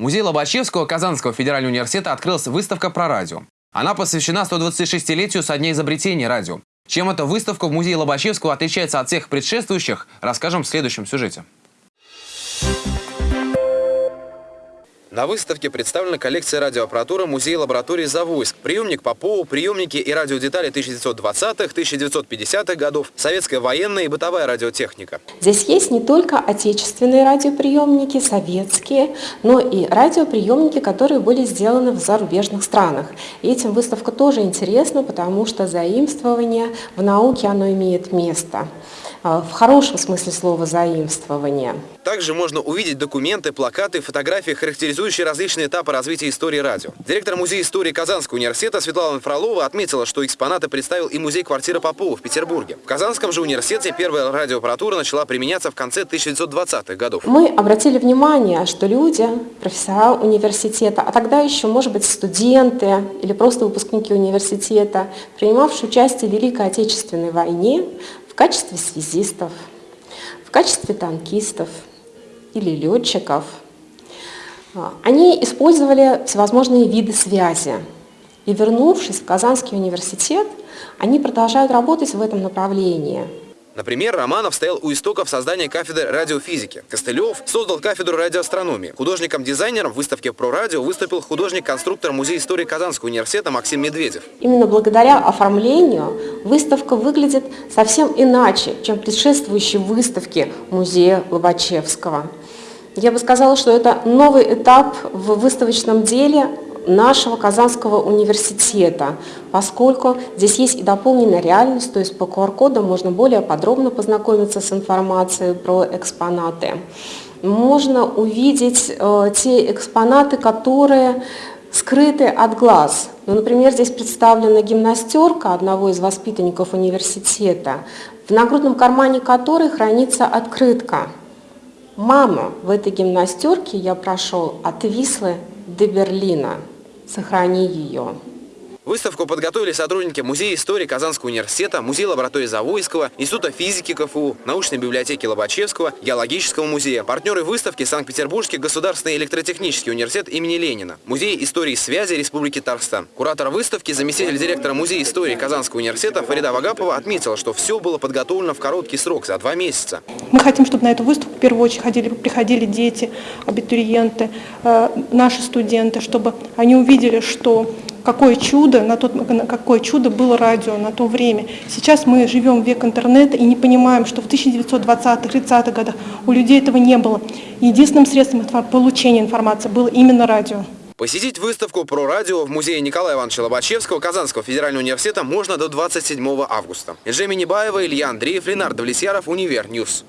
В музее Лобачевского Казанского федерального университета открылась выставка про радио. Она посвящена 126-летию со дня изобретения радио. Чем эта выставка в музее Лобачевского отличается от всех предшествующих, расскажем в следующем сюжете. На выставке представлена коллекция радиоаппаратуры музея лаборатории «Завойск». Приемник Попова, приемники и радиодетали 1920-х, 1950-х годов, советская военная и бытовая радиотехника. Здесь есть не только отечественные радиоприемники, советские, но и радиоприемники, которые были сделаны в зарубежных странах. И этим выставка тоже интересна, потому что заимствование в науке оно имеет место. А, в хорошем смысле слова заимствование. Также можно увидеть документы, плакаты, фотографии, характеризующие различные этапы развития истории радио. Директор Музея истории Казанского университета Светлана Фролова отметила, что экспонаты представил и музей квартиры Попова в Петербурге. В Казанском же университете первая радиоаппаратура начала применяться в конце 1920-х годов. Мы обратили внимание, что люди, профессора университета, а тогда еще, может быть, студенты или просто выпускники университета, принимавшие участие в Великой Отечественной войне, в качестве связистов, в качестве танкистов или летчиков. А, они использовали всевозможные виды связи. И вернувшись в Казанский университет, они продолжают работать в этом направлении – Например, Романов стоял у истоков создания кафедры радиофизики. Костылев создал кафедру радиоастрономии. Художником-дизайнером в выставке «Про радио» выступил художник-конструктор Музея истории Казанского университета Максим Медведев. Именно благодаря оформлению выставка выглядит совсем иначе, чем предшествующие выставки Музея Лобачевского. Я бы сказала, что это новый этап в выставочном деле нашего Казанского университета, поскольку здесь есть и дополненная реальность, то есть по QR-кодам можно более подробно познакомиться с информацией про экспонаты. Можно увидеть э, те экспонаты, которые скрыты от глаз. Ну, например, здесь представлена гимнастерка одного из воспитанников университета, в нагрудном кармане которой хранится открытка. «Мама, в этой гимнастерке я прошел от Вислы до Берлина» сохрани ее. Выставку подготовили сотрудники Музея истории Казанского университета, Музея лаборатории Завойского, Института физики КФУ, Научной библиотеки Лобачевского, Геологического музея. Партнеры выставки Санкт-Петербургский государственный электротехнический университет имени Ленина, Музей истории связи Республики Татарстан. Куратор выставки, заместитель директора Музея истории Казанского университета Фарида Вагапова отметила, что все было подготовлено в короткий срок, за два месяца. Мы хотим, чтобы на эту выставку в первую очередь ходили, приходили дети, абитуриенты, э, наши студенты, чтобы они увидели, что какое чудо, на тот, какое чудо было радио на то время. Сейчас мы живем в век интернета и не понимаем, что в 1920-30-х годах у людей этого не было. Единственным средством получения информации было именно радио. Посетить выставку про радио в музее Николая Ивановича Лобачевского Казанского федерального университета можно до 27 августа. Эжеми Небаева, Илья Андреев, Ленар Давлетьяров, Универ News.